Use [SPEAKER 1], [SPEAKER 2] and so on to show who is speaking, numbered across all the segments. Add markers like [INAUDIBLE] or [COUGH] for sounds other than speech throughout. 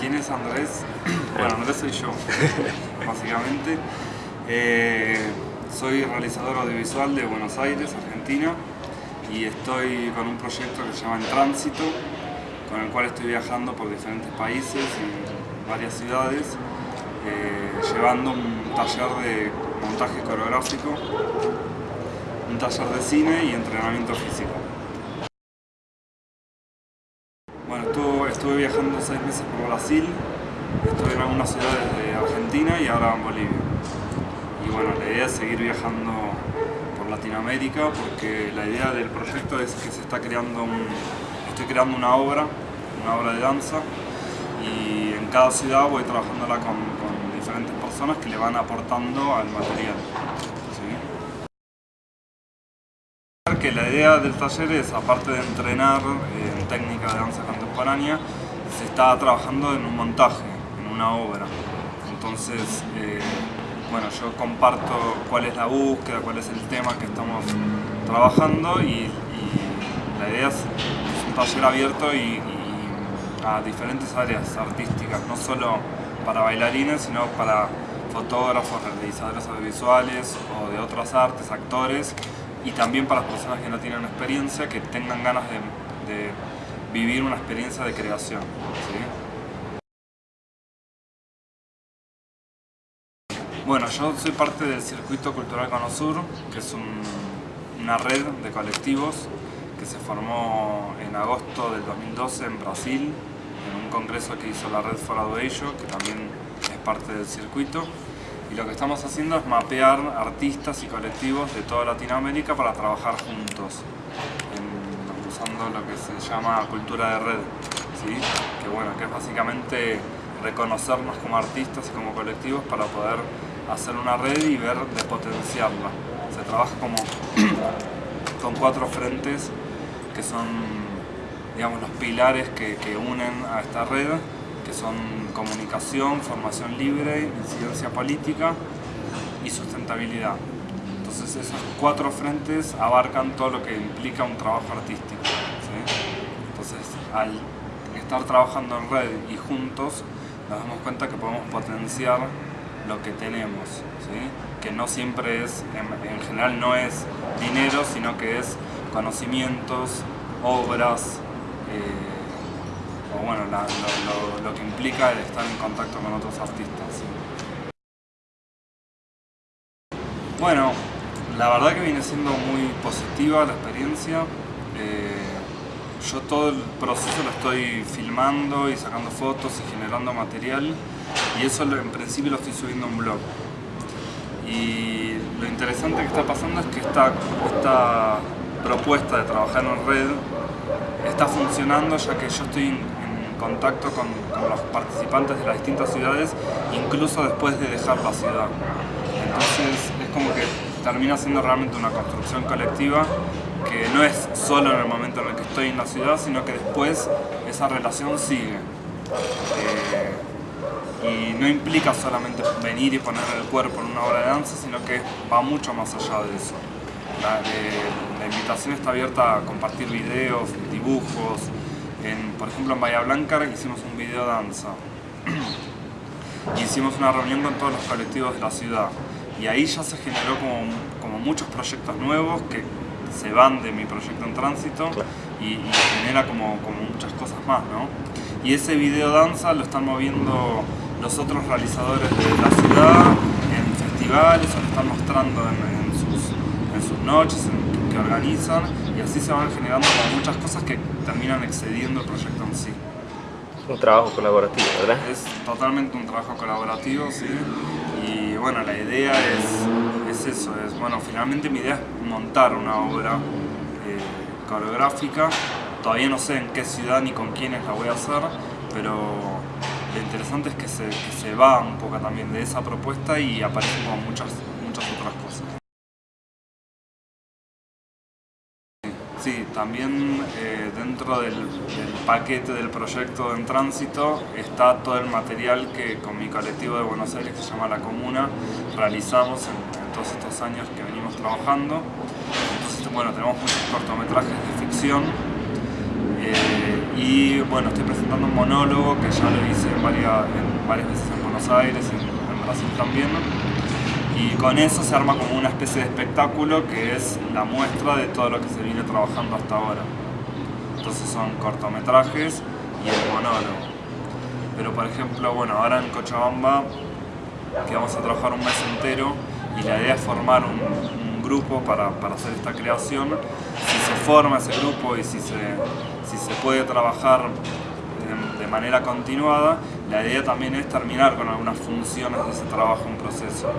[SPEAKER 1] ¿Quién es Andrés? [CLEARS THROAT] Bueno, Andrés soy yo, [LAUGHS] básicamente. Eh, soy realizador audiovisual de Buenos Aires, Argentina, y estoy con un proyecto que se llama En Tránsito, con el cual estoy viajando por diferentes países y varias ciudades, eh, llevando un taller de montaje coreográfico, un taller de cine y entrenamiento físico. Bueno, estuve, viajando seis meses por Brasil, estuve en algunas ciudades de Argentina y ahora en Bolivia. Y bueno, la idea es seguir viajando por Latinoamérica porque la idea del proyecto es que se está creando estoy creando una obra, una obra de danza y en cada ciudad voy trabajándola con diferentes personas que le van aportando al material que la idea del taller es, aparte de entrenar eh, en técnica de danza contemporánea, se está trabajando en un montaje, en una obra. Entonces, eh, bueno, yo comparto cuál es la búsqueda, cuál es el tema que estamos trabajando y, la idea es, un taller abierto y, a diferentes áreas artísticas, no solo para bailarines, sino para fotógrafos, realizadores audiovisuales o de otras artes, actores, y también para las personas que no tienen experiencia, que tengan ganas de, vivir una experiencia de creación. Bueno, yo soy parte del Circuito Cultural Conosur, que es una red de colectivos que se formó en agosto del 2012 en Brasil, en un congreso que hizo la red For Ello, que también es parte del circuito y lo que estamos haciendo es mapear artistas y colectivos de toda Latinoamérica para trabajar juntos, usando lo que se llama cultura de red, que, bueno, que es básicamente reconocernos como artistas y como colectivos para poder hacer una red y ver de potenciarla. Se trabaja como [CLEARS THROAT] con cuatro frentes que son digamos, los pilares que unen a esta red que son comunicación, formación libre, incidencia política y sustentabilidad. Entonces esos cuatro frentes abarcan todo lo que implica un trabajo artístico. Entonces al estar trabajando en red y juntos nos damos cuenta que podemos potenciar lo que tenemos, que no siempre es, en, general no es dinero, sino que es conocimientos, obras, eh, o bueno, lo, que implica el estar en contacto con otros artistas. Bueno, la verdad que viene siendo muy positiva la experiencia. Eh, yo todo el proceso lo estoy filmando y sacando fotos y generando material y eso en principio lo estoy subiendo a un blog. Y lo interesante que está pasando es que esta, esta propuesta de trabajar en red está funcionando ya que yo estoy contacto con, los participantes de las distintas ciudades, incluso después de dejar la ciudad. Entonces es como que termina siendo realmente una construcción colectiva que no es solo en el momento en el que estoy en la ciudad, sino que después esa relación sigue. Eh, y no implica solamente venir y poner el cuerpo en una obra de danza, sino que va mucho más allá de eso. La, eh, la invitación está abierta a compartir videos, dibujos, por ejemplo, en Bahía Blanca hicimos un video danza. [CLEARS THROAT] hicimos una reunión con todos los colectivos de la ciudad. Y ahí ya se generó como, muchos proyectos nuevos que se van de mi proyecto en tránsito y, genera como, muchas cosas más, ¿no? Y ese video danza lo están moviendo los otros realizadores de la ciudad en festivales o lo están mostrando en, sus, en sus noches, organizan y así se van generando muchas cosas que terminan excediendo el proyecto en sí.
[SPEAKER 2] Un trabajo colaborativo, ¿verdad?
[SPEAKER 1] Es totalmente un trabajo colaborativo, sí. Y bueno, la idea es, es eso, es, bueno, finalmente mi idea es montar una obra eh, coreográfica. Todavía no sé en qué ciudad ni con quiénes la voy a hacer, pero lo interesante es que se, que se va un poco también de esa propuesta y aparecen como muchas, también eh, dentro del, paquete del proyecto en tránsito está todo el material que con mi colectivo de Buenos Aires, que se llama La Comuna, realizamos en, todos estos años que venimos trabajando. Entonces, bueno, tenemos muchos cortometrajes de ficción Eh, y bueno, estoy presentando un monólogo que ya lo hice en varias, varias veces en Buenos Aires y en Brasil también. Y con eso se arma como una especie de espectáculo que es la muestra de todo lo que se viene trabajando hasta ahora. Entonces son cortometrajes y el monólogo. Pero por ejemplo, bueno, ahora en Cochabamba, que vamos a trabajar un mes entero, y la idea es formar un, grupo para, para, hacer esta creación, si se forma ese grupo y si se, si se puede trabajar de, manera continuada, la idea también es terminar con algunas funciones de ese trabajo en proceso.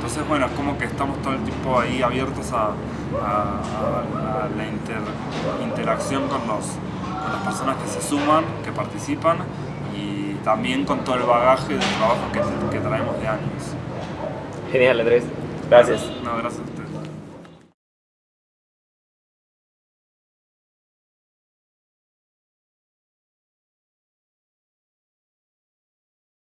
[SPEAKER 1] Entonces, bueno, es como que estamos todo el tiempo ahí abiertos a, la interacción con, los, con las personas que se suman, que participan y también con todo el bagaje de trabajo que, que traemos de años.
[SPEAKER 2] Genial, Andrés. Gracias.
[SPEAKER 1] No, gracias